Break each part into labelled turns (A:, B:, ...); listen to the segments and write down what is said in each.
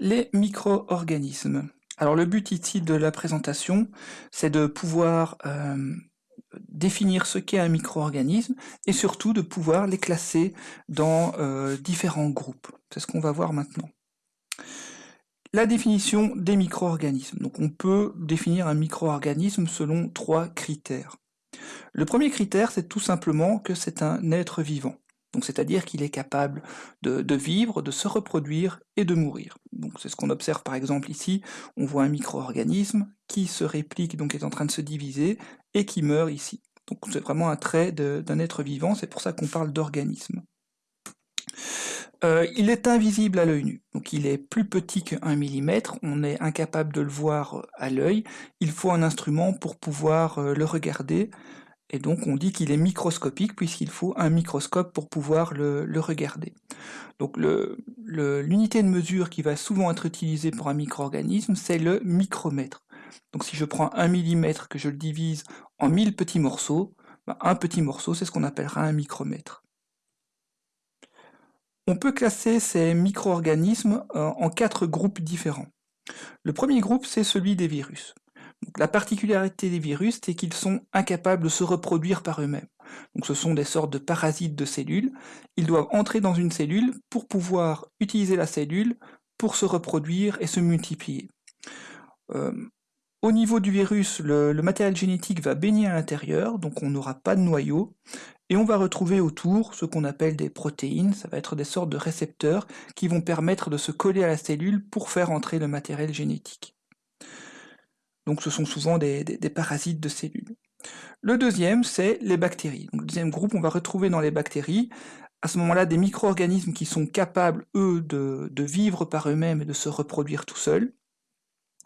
A: Les micro-organismes. Alors le but ici de la présentation, c'est de pouvoir euh, définir ce qu'est un micro-organisme et surtout de pouvoir les classer dans euh, différents groupes. C'est ce qu'on va voir maintenant. La définition des micro-organismes. Donc on peut définir un micro-organisme selon trois critères. Le premier critère, c'est tout simplement que c'est un être vivant. Donc c'est-à-dire qu'il est capable de, vivre, de se reproduire et de mourir. C'est ce qu'on observe par exemple ici. On voit un micro-organisme qui se réplique, donc est en train de se diviser, et qui meurt ici. Donc c'est vraiment un trait d'un être vivant, c'est pour ça qu'on parle d'organisme. Euh, il est invisible à l'œil nu, donc il est plus petit qu'un millimètre, on est incapable de le voir à l'œil, il faut un instrument pour pouvoir euh, le regarder, et donc on dit qu'il est microscopique puisqu'il faut un microscope pour pouvoir le, regarder. Donc l'unité de mesure qui va souvent être utilisée pour un micro-organisme, c'est le micromètre. Donc si je prends un millimètre que je le divise en 1000 petits morceaux, ben, un petit morceau c'est ce qu'on appellera un micromètre. On peut classer ces micro-organismes euh, en quatre groupes différents. Le premier groupe c'est celui des virus la particularité des virus, c'est qu'ils sont incapables de se reproduire par eux-mêmes. Donc ce sont des sortes de parasites de cellules. Ils doivent entrer dans une cellule pour pouvoir utiliser la cellule pour se reproduire et se multiplier. Euh, au niveau du virus, le, matériel génétique va baigner à l'intérieur, donc on n'aura pas de noyau, et on va retrouver autour ce qu'on appelle des protéines, ça va être des sortes de récepteurs qui vont permettre de se coller à la cellule pour faire entrer le matériel génétique. Donc ce sont souvent des, parasites de cellules. Le deuxième, c'est les bactéries. le deuxième groupe, on va retrouver dans les bactéries, à ce moment-là, des micro-organismes qui sont capables, eux, de vivre par eux-mêmes et de se reproduire tout seuls.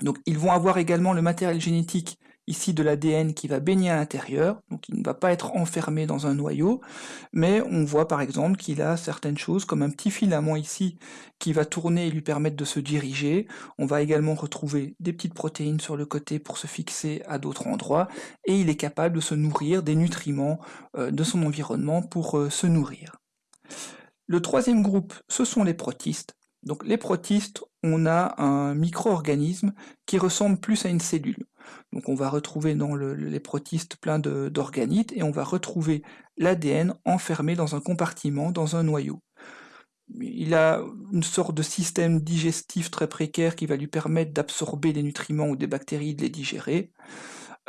A: Donc ils vont avoir également le matériel génétique ici de l'ADN qui va baigner à l'intérieur, donc il ne va pas être enfermé dans un noyau, mais on voit par exemple qu'il a certaines choses comme un petit filament ici qui va tourner et lui permettre de se diriger. On va également retrouver des petites protéines sur le côté pour se fixer à d'autres endroits, et il est capable de se nourrir des nutriments euh, de son environnement pour euh, se nourrir. Le troisième groupe, ce sont les protistes. Donc les protistes, on a un micro-organisme qui ressemble plus à une cellule. Donc on va retrouver dans les protistes plein d'organites et on va retrouver l'ADN enfermé dans un compartiment, dans un noyau. Il a une sorte de système digestif très précaire qui va lui permettre d'absorber les nutriments ou des bactéries, de les digérer.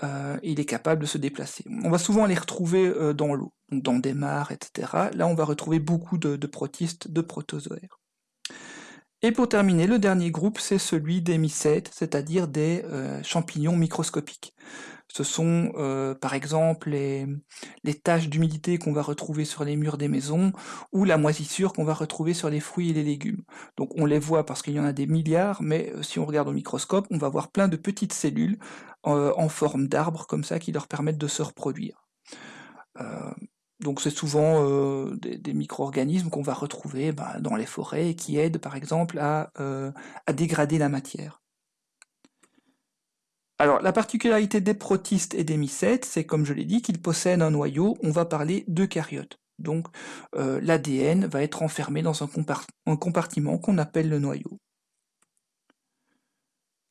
A: Euh, il est capable de se déplacer. On va souvent les retrouver euh, dans l'eau, dans des mares, etc. Là, on va retrouver beaucoup de protistes, de protozoaires. Et pour terminer, le dernier groupe, c'est celui des mycètes, c'est-à-dire des euh, champignons microscopiques. Ce sont euh, par exemple les, taches d'humidité qu'on va retrouver sur les murs des maisons ou la moisissure qu'on va retrouver sur les fruits et les légumes. Donc on les voit parce qu'il y en a des milliards, mais euh, si on regarde au microscope, on va voir plein de petites cellules en forme d'arbre comme ça qui leur permettent de se reproduire. Donc c'est souvent euh, des, micro-organismes qu'on va retrouver bah, dans les forêts et qui aident par exemple euh, à, dégrader la matière. Alors la particularité des protistes et des mycètes, c'est comme je l'ai dit qu'ils possèdent un noyau, on va parler d'eucaryotes. Donc euh, l'ADN va être enfermé dans un, compartiment qu'on appelle le noyau.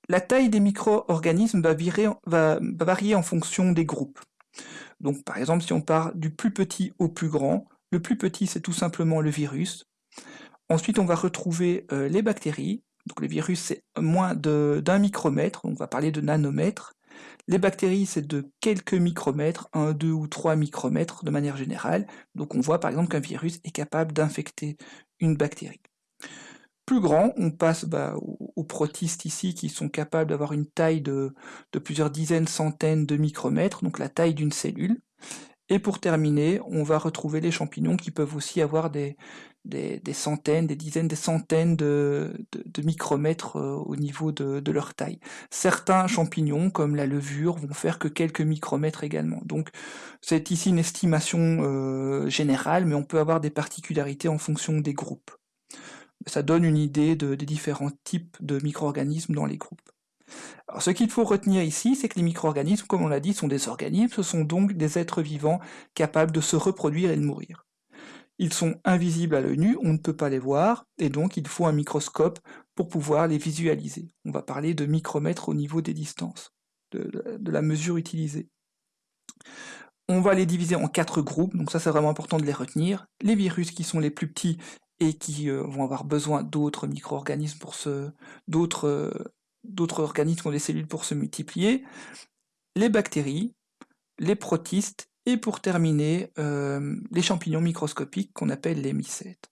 A: La taille des micro-organismes va varier en fonction des groupes. Donc par exemple, si on part du plus petit au plus grand, le plus petit c'est tout simplement le virus. Ensuite, on va retrouver euh, les bactéries. Donc le virus c'est moins d'un micromètre, on va parler de nanomètres. Les bactéries c'est de quelques micromètres, 1, 2 ou 3 micromètres de manière générale. Donc on voit par exemple qu'un virus est capable d'infecter une bactérie plus grand, on passe bah, aux, protistes ici qui sont capables d'avoir une taille de, plusieurs dizaines, centaines de micromètres, donc la taille d'une cellule. Et pour terminer, on va retrouver les champignons qui peuvent aussi avoir des, centaines, des dizaines, des centaines de, micromètres euh, au niveau de, leur taille. Certains champignons, comme la levure, vont faire que quelques micromètres également. Donc c'est ici une estimation euh, générale, mais on peut avoir des particularités en fonction des groupes ça donne une idée des différents types de micro-organismes dans les groupes. Alors, ce qu'il faut retenir ici, c'est que les micro-organismes, comme on l'a dit, sont des organismes, ce sont donc des êtres vivants capables de se reproduire et de mourir. Ils sont invisibles à l'œil nu, on ne peut pas les voir, et donc il faut un microscope pour pouvoir les visualiser. On va parler de micromètres au niveau des distances, de, de la mesure utilisée. On va les diviser en quatre groupes, donc ça c'est vraiment important de les retenir. Les virus qui sont les plus petits et qui euh, vont avoir besoin d'autres micro-organismes pour se... d'autres euh, d'autres organismes ont des cellules pour se multiplier, les bactéries, les protistes, et pour terminer, euh, les champignons microscopiques qu'on appelle les mycètes.